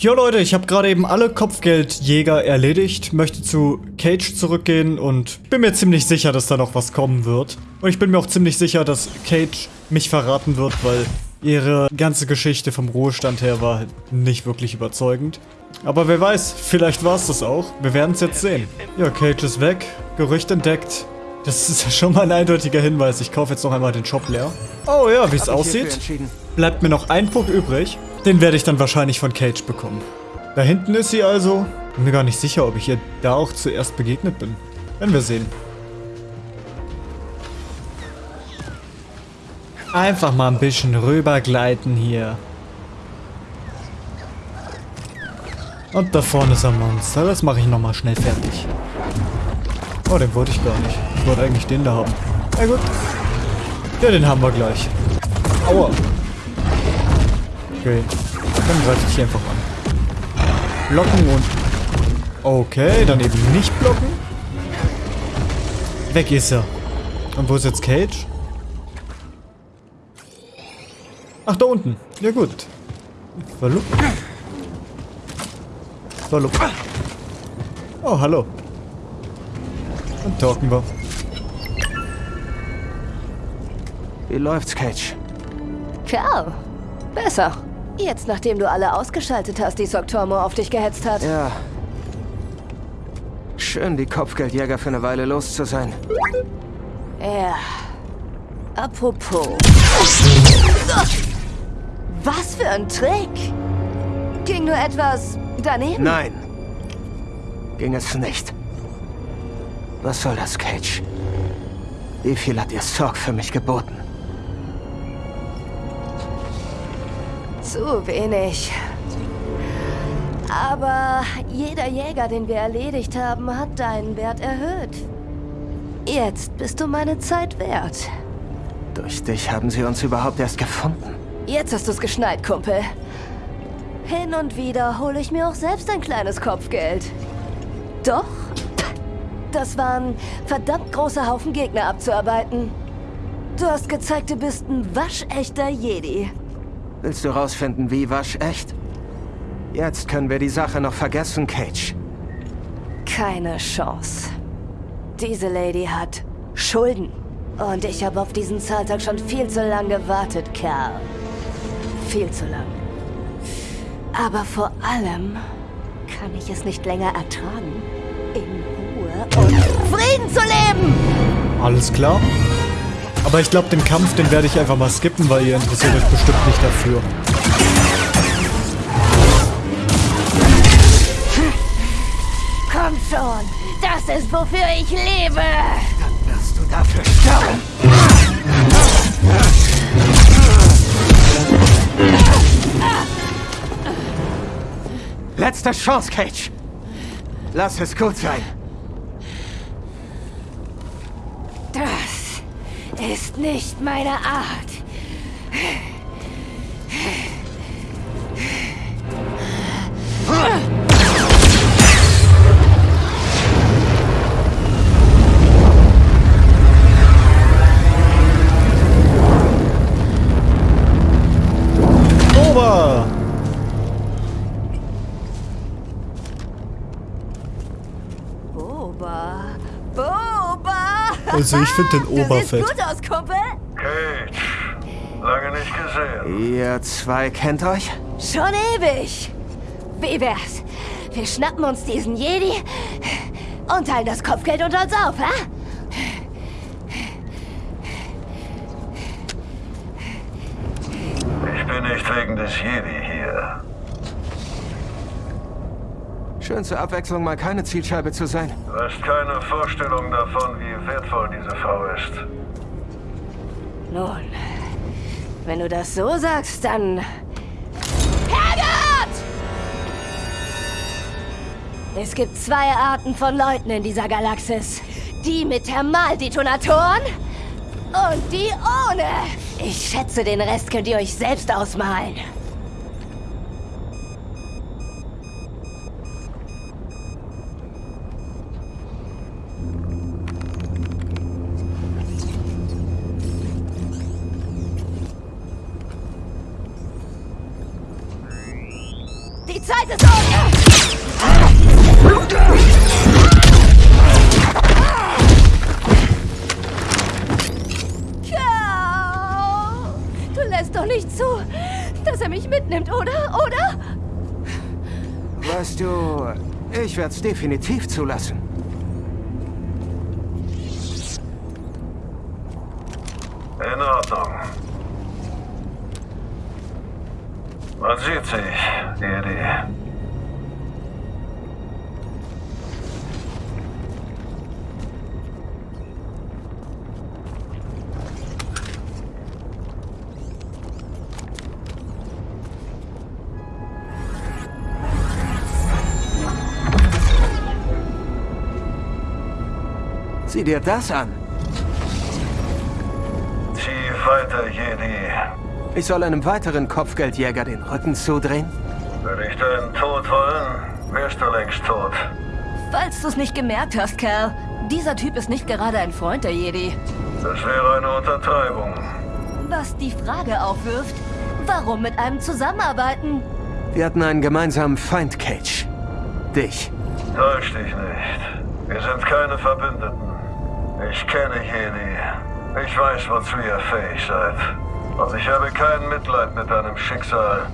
Jo Leute, ich habe gerade eben alle Kopfgeldjäger erledigt, möchte zu Cage zurückgehen und bin mir ziemlich sicher, dass da noch was kommen wird. Und ich bin mir auch ziemlich sicher, dass Cage mich verraten wird, weil ihre ganze Geschichte vom Ruhestand her war nicht wirklich überzeugend. Aber wer weiß, vielleicht war es das auch. Wir werden es jetzt sehen. Ja, Cage ist weg, Gerücht entdeckt. Das ist schon mal ein eindeutiger Hinweis. Ich kaufe jetzt noch einmal den Shop leer. Oh ja, wie es aussieht, bleibt mir noch ein Punkt übrig. Den werde ich dann wahrscheinlich von Cage bekommen. Da hinten ist sie also. Bin mir gar nicht sicher, ob ich ihr da auch zuerst begegnet bin. Werden wir sehen. Einfach mal ein bisschen rübergleiten hier. Und da vorne ist ein Monster. Das mache ich nochmal schnell fertig. Oh, den wollte ich gar nicht. Ich wollte eigentlich den da haben. Na gut. Ja, den haben wir gleich. Aua. Okay. Dann greife ich hier einfach an. Blocken und... Okay, dann eben nicht blocken. Weg ist er. Und wo ist jetzt Cage? Ach, da unten. Ja gut. Verlup. Verlup. Oh, hallo. Dann talken wir. Wie läuft's, Cage? Kerl, besser. Jetzt, nachdem du alle ausgeschaltet hast, die Soktormo auf dich gehetzt hat. Ja. Schön, die Kopfgeldjäger für eine Weile los zu sein. Ja. Apropos. Was für ein Trick! Ging nur etwas daneben? Nein. Ging es nicht. Was soll das, Cage? Wie viel hat ihr Sorg für mich geboten? Zu wenig. Aber jeder Jäger, den wir erledigt haben, hat deinen Wert erhöht. Jetzt bist du meine Zeit wert. Durch dich haben sie uns überhaupt erst gefunden. Jetzt hast du's geschnallt, Kumpel. Hin und wieder hole ich mir auch selbst ein kleines Kopfgeld. Doch, das waren verdammt große Haufen Gegner abzuarbeiten. Du hast gezeigt, du bist ein waschechter Jedi. Willst du rausfinden, wie waschecht? Jetzt können wir die Sache noch vergessen, Cage. Keine Chance. Diese Lady hat Schulden. Und ich habe auf diesen Zahltag schon viel zu lange gewartet, Kerl. Viel zu lang. Aber vor allem kann ich es nicht länger ertragen, in Ruhe und Frieden zu leben! Alles klar. Aber ich glaube, den Kampf, den werde ich einfach mal skippen, weil ihr interessiert euch bestimmt nicht dafür. Komm schon, das ist wofür ich lebe! Dann wirst du dafür sterben. Letzte Chance, Cage. Lass es gut sein. Das ist nicht meine Art. Also ich finde den Du Ober siehst fett. gut aus, Kumpel. Cage, lange nicht gesehen. Ihr zwei kennt euch? Schon ewig. Wie wär's? Wir schnappen uns diesen Jedi und teilen das Kopfgeld unter uns auf, hä? Ich bin nicht wegen des Jedi hier. Schön zur Abwechslung mal keine Zielscheibe zu sein. Du hast keine Vorstellung davon, wie wertvoll diese Frau ist. Nun, wenn du das so sagst, dann... Herrgott! Es gibt zwei Arten von Leuten in dieser Galaxis. Die mit Thermaldetonatoren und die ohne. Ich schätze, den Rest könnt ihr euch selbst ausmalen. Die Zeit ist um! Kerl! Du lässt doch nicht zu, dass er mich mitnimmt, oder? Oder? Weißt du, ich werde es definitiv zulassen. In Ordnung. Man sieht sich, Jedi. Sieh dir das an. Zieh weiter, Jedi. Ich soll einem weiteren Kopfgeldjäger den Rücken zudrehen? Würde ich deinen Tod wollen, wärst du längst tot. Falls du es nicht gemerkt hast, Kerl, dieser Typ ist nicht gerade ein Freund der Jedi. Das wäre eine Untertreibung. Was die Frage aufwirft, warum mit einem zusammenarbeiten? Wir hatten einen gemeinsamen Feind, Cage. Dich. Täusch dich nicht. Wir sind keine Verbündeten. Ich kenne Jedi. Ich weiß, wozu ihr fähig seid. Und ich habe kein Mitleid mit deinem Schicksal.